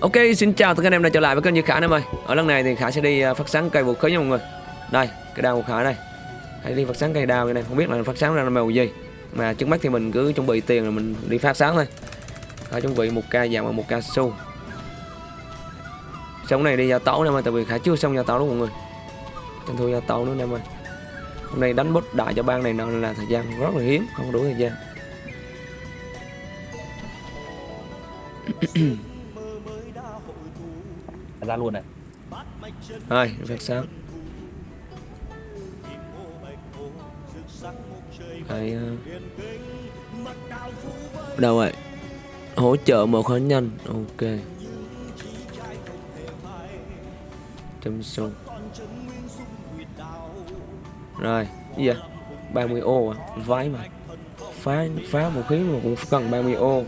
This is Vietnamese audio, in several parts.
Ok, xin chào tất cả anh em đã trở lại với kênh Như Khả em ơi Ở lần này thì Khả sẽ đi à, phát sáng cây vũ khí nha mọi người. Đây, cái đao của Khả đây. Hãy đi phát sáng cây đao này, không biết là phát sáng ra là màu gì. Mà trước mắt thì mình cứ chuẩn bị tiền rồi mình đi phát sáng thôi. Khả chuẩn bị một ca vàng và một ca su. Xong này đi giao tấu em ơi, tại vì Khả chưa xong giao tấu đúng mọi người. Tranh thủ giao tấu nữa em ơi Hôm nay đánh bút đại cho bang này nào là thời gian rất là hiếm, không đủ thời gian. ra luôn này. Rồi, phát sáng Đấy, uh... Đâu vậy? Hỗ trợ một khóa nhanh Ok. Châm sâu. Rồi, gì vậy? 30 ô à, vái mà. Phá, phá vũ khí mà cũng cần 30 ô.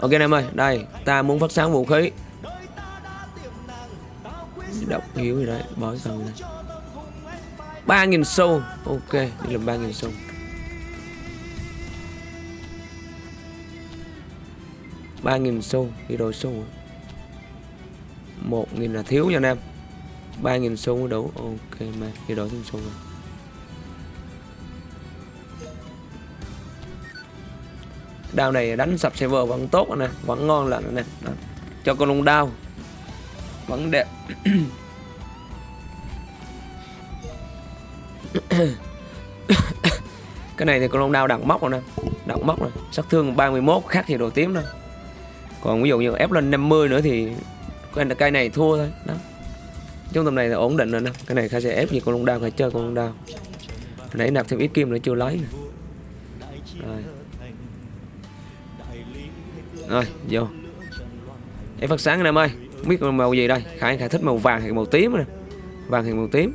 Ok em ơi, đây, ta muốn phát sáng vũ khí động hiếu gì đấy bói dòng này. Ba nghìn sâu ok, đi làm ba nghìn sâu ba nghìn sâu đi đổi sâu một nghìn là thiếu nha anh em. Ba nghìn sâu mới đủ, ok, mà đi đổi thêm sâu rồi. Đao này đánh sập server vẫn tốt nè vẫn ngon lành nè cho con lông đao vấn đề. Cái này thì con long đao đặng móc rồi nè đặng móc rồi, sát thương 31 khác thì đồ tím đâu còn ví dụ như ép lên 50 nữa thì cây, cây này thua thôi đó. Trong tầm này là ổn định rồi nè. Cái này khai sẽ ép gì con long đao phải chơi con long đao nãy nạp thêm ít kim nữa chưa lấy nè. Rồi. Rồi vô. Em phát sáng anh em ơi không biết màu gì đây? Khải khải thích màu vàng hay màu tím nè. Vàng hay màu tím?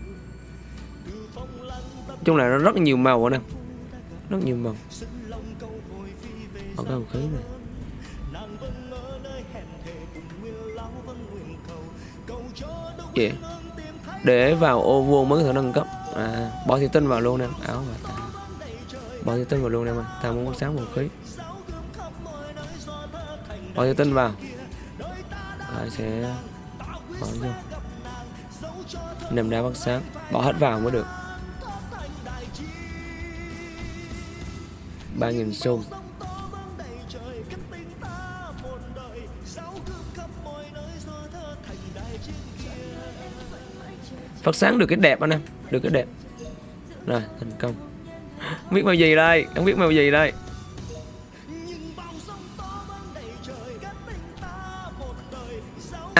Chung là nó rất nhiều màu nè. Rất nhiều màu. Ở cái khí này. Yeah. để vào ô vuông mới có thể nâng cấp. À, bỏ thị tinh vào luôn em áo và ta. Bỏ thị tinh vào luôn em ơi ta muốn có sáng màu khí. Bỏ thị tinh vào. Rồi sẽ bỏ vô nằm đá phát sáng. Bỏ hết vào mới được. 3.000 xu. Phát sáng được cái đẹp anh em. Được cái đẹp. Rồi, thành công. Không biết màu gì đây. Không biết màu gì đây.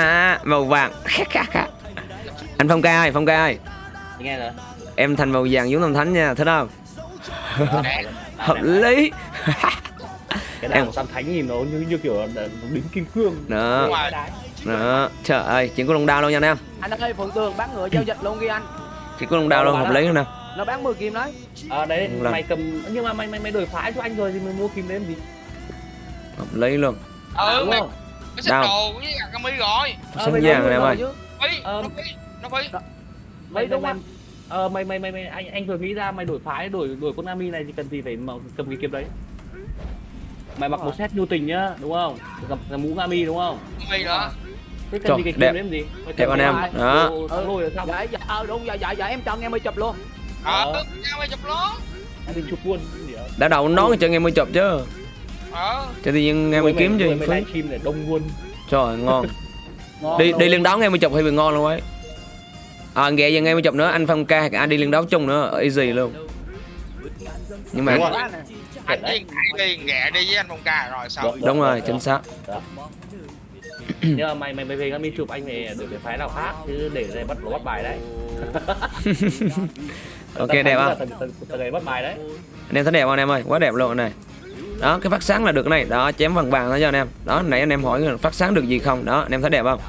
À màu vàng. Anh Phong ca ơi Phong ca ơi. Nghe rồi. Em thành màu vàng giống Tâm Thánh nha Thích không? Hợp lý. Cái đao tam thánh nhìn nó như như kiểu là đính kim cương. Đó. Đó. Trời ơi chỉ có lông đao đâu nha anh em? Anh ơi phượng tường bán ngựa giao dịch luôn ghi anh. Chỉ có lông đao đâu hợp lý nè nó bán 10 kim đấy. À đấy Lần. mày cầm nhưng mà mày mày mày đổi phái cho anh rồi thì mày mua kim đến gì? Hợp lý luôn. Ừ đúng mày Đâu? đồ với gạt cami rồi sáng mày vàng anh em rồi ơi chứ. phí Ờ. nó phí nó phí. mày đúng mày không? ờ mày mày mày mày anh anh vừa nghĩ ra mày đổi phái đổi đổi con Nami này thì cần gì phải mà cầm cái kiếm đấy? Mày mặc một set nhu tình nhá đúng không? Gặp cái mũ Nami đúng không? Mày đó thế cần Trời, gì cái kiếm đẹp. đấy làm gì? Mày Đẹp anh em, đó. thắng lôi là xong? Dạ dạ ờ đúng dạ dạ dạ em cho nghe mới chụp luôn. Ờ Ờ. nhau mày chụp lón anh định chụp luôn đã đầu nón cho nghe mới chụp chứ ờ cho tự nhiên nghe mới kiếm gì mày phí livestream để đông luôn. Trời ơi, ngon. Ngon đi đi liên đấu nghe mới chụp hay bị ngon luôn ấy. À ghẹ giờ nghe mới chụp nữa anh phong ca anh đi liên đấu chung nữa easy luôn. Nhưng mà anh đi đi ghẹ đi với anh phong ca rồi sao Đúng. đúng rồi chính xác. Nhưng mà mày mày mày về Nami chụp anh về đổi cái phái nào khác chứ để đây bắt nó bắt bài đấy. Ok đẹp không? tầm này bắt bài đấy. Anh em thấy đẹp không anh em ơi? Quá đẹp luôn này đó, cái phát sáng là được cái này. Đó, chém vàng vàng đó cho anh em. Đó, nãy anh em hỏi phát sáng được gì không? Đó, anh em thấy đẹp không?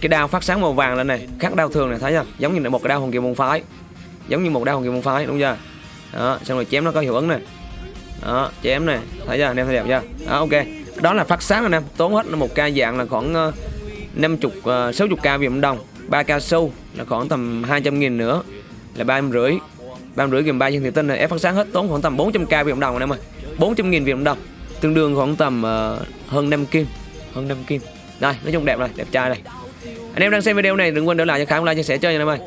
Cái đao phát sáng màu vàng lên này, khác đao thường này, thấy chưa? Giống như là một cái đao hồng kiều môn phái. Giống như một đao hồng kiều môn phái, đúng chưa? Đó, xong rồi chém nó có hiệu ứng này. Đó, chém này, thấy chưa? Anh em thấy đẹp chưa? Đó, ok. Đó là phát sáng anh em, tốn hết một ca dạng là khoảng ờ, năm 50 ờ, sáu 60k Việt Nam đồng. 3 ca sâu là khoảng tầm 200 nghìn nữa, là ba rưỡi. Ba rưỡi gần ba chân thủy tinh này. Ép phát sáng hết tốn khoảng tầm 400k Việt Nam đồng anh em ơi. 400.000 Việt Nam đồng tương đương khoảng tầm uh, hơn 5 kim hơn 5 kim Đây, nói chung đẹp rồi, đẹp trai này Anh em đang xem video này đừng quên để lại cho Khải like chia sẻ cho nha anh em ơi.